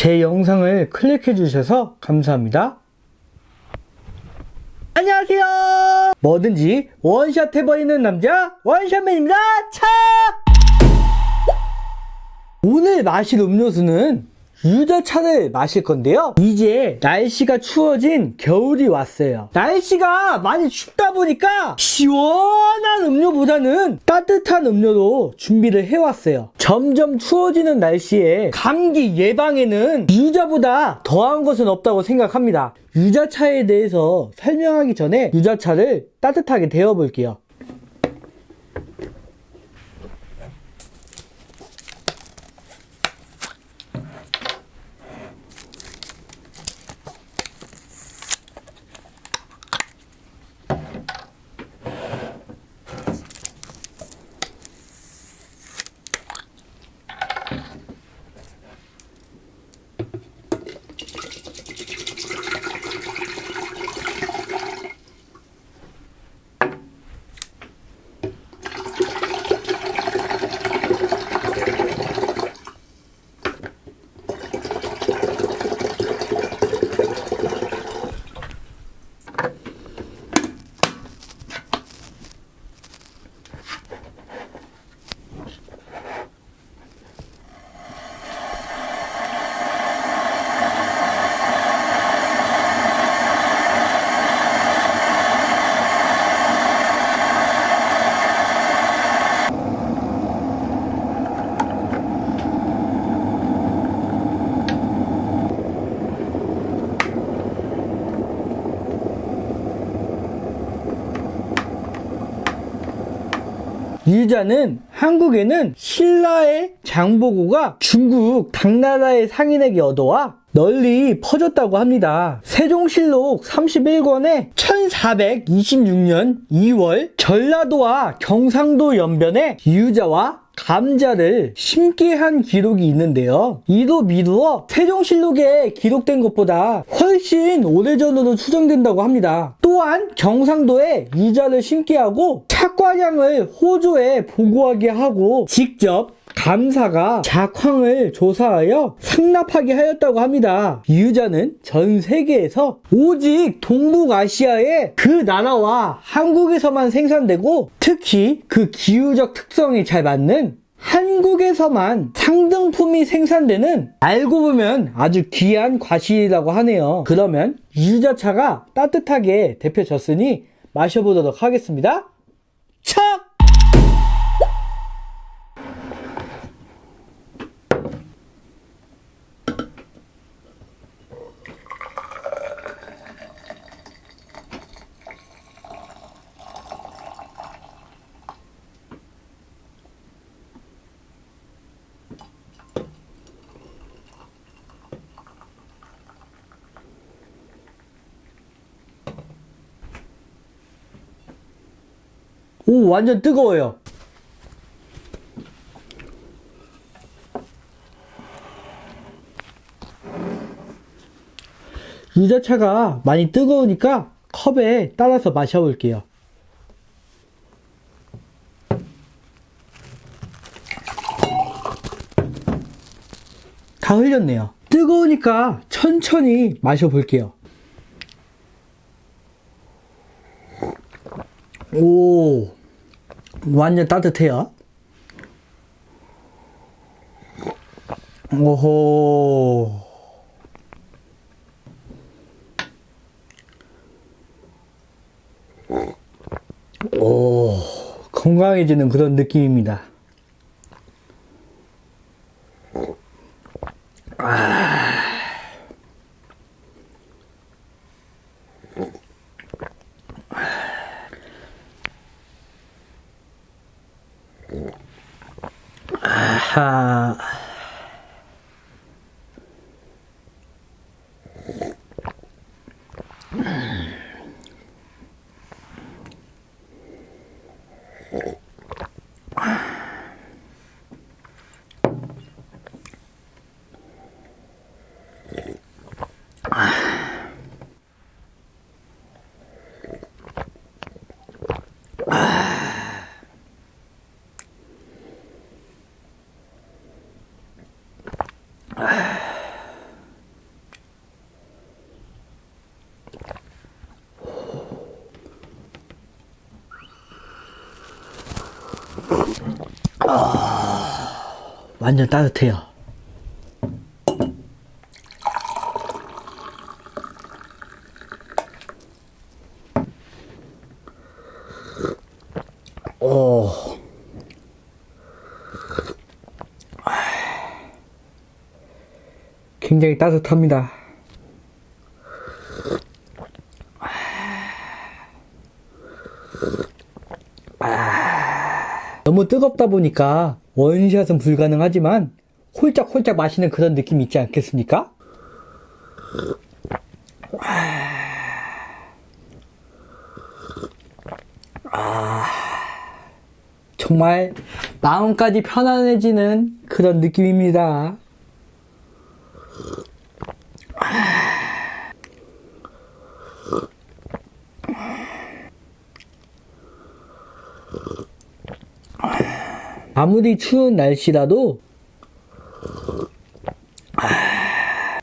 제 영상을 클릭해 주셔서 감사합니다. 안녕하세요. 뭐든지 원샷 해버리는 남자 원샷맨입니다. 차! 오늘 마실 음료수는 유자차를 마실 건데요. 이제 날씨가 추워진 겨울이 왔어요. 날씨가 많이 춥다 보니까 시원한 음료보다는 따뜻한 음료로 준비를 해왔어요. 점점 추워지는 날씨에 감기 예방에는 유자보다 더한 것은 없다고 생각합니다. 유자차에 대해서 설명하기 전에 유자차를 따뜻하게 데워볼게요. 유자는 한국에는 신라의 장보고가 중국 당나라의 상인에게 얻어와 널리 퍼졌다고 합니다. 세종실록 31권에 1426년 2월 전라도와 경상도 연변에 유자와 감자를 심게 한 기록이 있는데요. 이도 미루어 세종실록에 기록된 것보다 훨씬 오래전으로 추정된다고 합니다. 또한 경상도에 유자를 심게 하고 착과량을 호조에 보고하게 하고 직접 감사가 작황을 조사하여 상납하게 하였다고 합니다. 유자는 전 세계에서 오직 동북아시아의 그 나라와 한국에서만 생산되고 특히 그 기후적 특성에 잘 맞는 한국에서만 상등품이 생산되는 알고 보면 아주 귀한 과실이라고 하네요. 그러면 유자차가 따뜻하게 데펴졌으니 마셔보도록 하겠습니다. 척! 오, 완전 뜨거워요. 유자차가 많이 뜨거우니까 컵에 따라서 마셔볼게요. 다 흘렸네요. 뜨거우니까 천천히 마셔볼게요. 오, 완전 따뜻해요. 오호. 오, 건강해지는 그런 느낌입니다. 哈 아하. 완전 따뜻해요. 오. 굉장히 따뜻합니다. 너무 뜨겁다 보니까 원샷은 불가능하지만 홀짝홀짝 마시는 그런 느낌이 있지 않겠습니까? 아, 정말 마음까지 편안해지는 그런 느낌입니다. 아무리 추운 날씨라도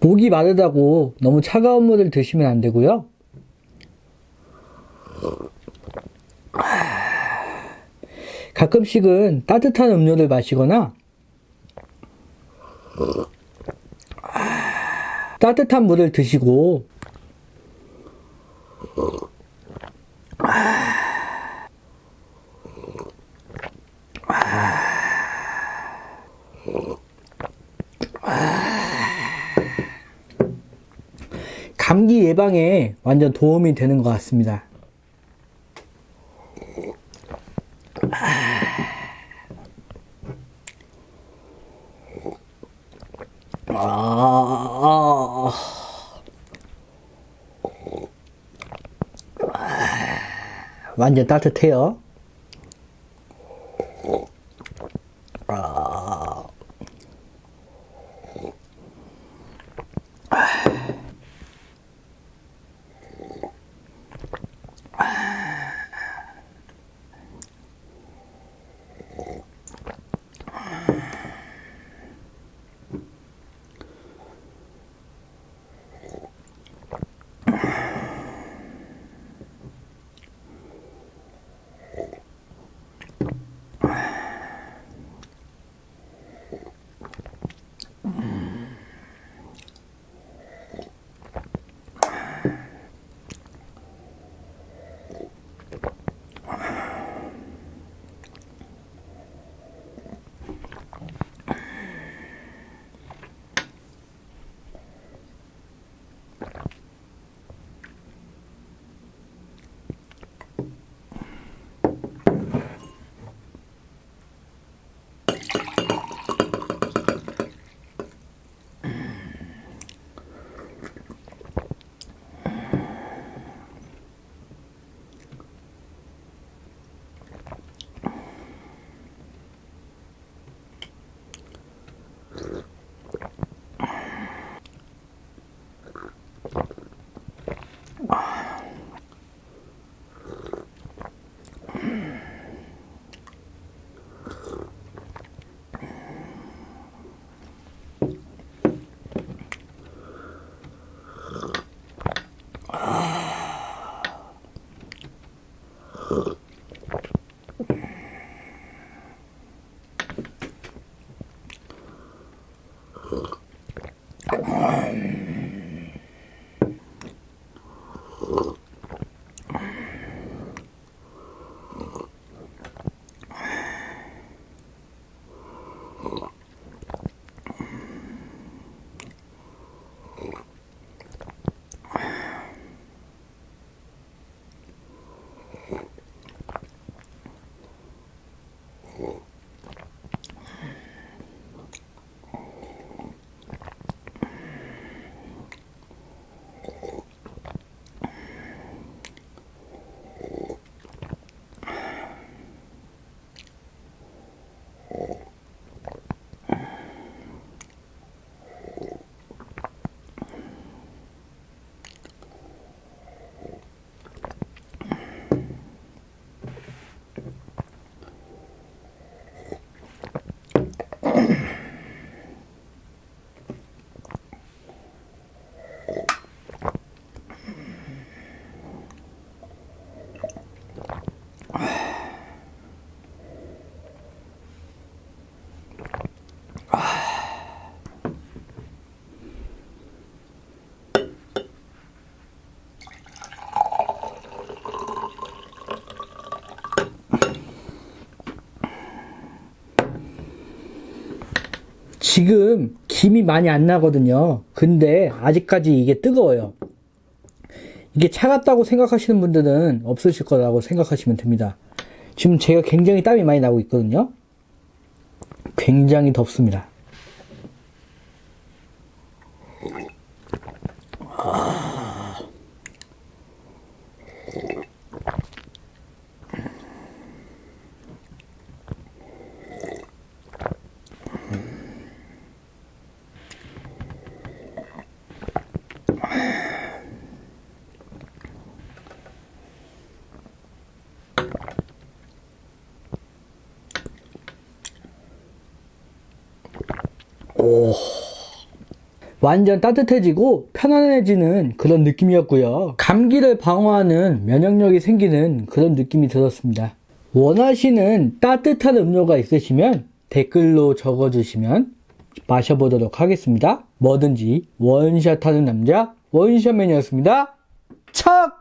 목이 마르다고 너무 차가운 물을 드시면 안 되고요. 가끔씩은 따뜻한 음료를 마시거나 따뜻한 물을 드시고 감기 예방에 완전 도움이 되는 것 같습니다. 아, 완전 따뜻해요. Well. 지금 김이 많이 안 나거든요. 근데 아직까지 이게 뜨거워요. 이게 차갑다고 생각하시는 분들은 없으실 거라고 생각하시면 됩니다. 지금 제가 굉장히 땀이 많이 나고 있거든요. 굉장히 덥습니다. 완전 따뜻해지고 편안해지는 그런 느낌이었고요. 감기를 방어하는 면역력이 생기는 그런 느낌이 들었습니다. 원하시는 따뜻한 음료가 있으시면 댓글로 적어주시면 마셔보도록 하겠습니다. 뭐든지 원샷 하는 남자 원샷맨이었습니다. 척!